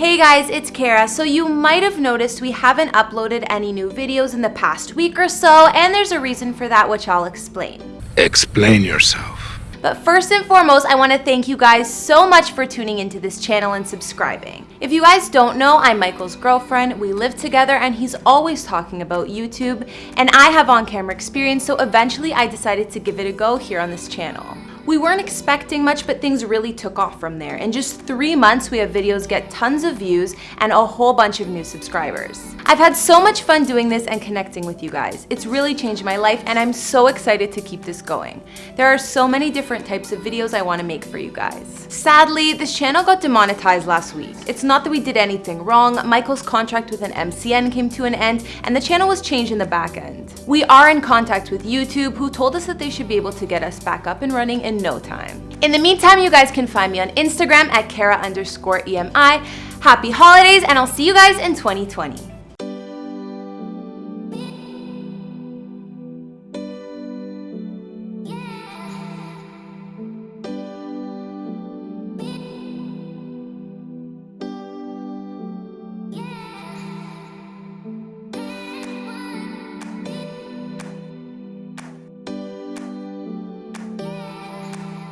Hey guys, it's Kara. So you might have noticed we haven't uploaded any new videos in the past week or so, and there's a reason for that which I'll explain. Explain yourself. But first and foremost, I want to thank you guys so much for tuning into this channel and subscribing. If you guys don't know, I'm Michael's girlfriend. We live together and he's always talking about YouTube. And I have on-camera experience, so eventually I decided to give it a go here on this channel. We weren't expecting much, but things really took off from there. In just three months, we have videos get tons of views and a whole bunch of new subscribers. I've had so much fun doing this and connecting with you guys. It's really changed my life and I'm so excited to keep this going. There are so many different types of videos I wanna make for you guys. Sadly, this channel got demonetized last week. It's not that we did anything wrong, Michael's contract with an MCN came to an end and the channel was changed in the back end. We are in contact with YouTube who told us that they should be able to get us back up and running in no time. In the meantime, you guys can find me on Instagram at Kara underscore EMI. Happy holidays and I'll see you guys in 2020.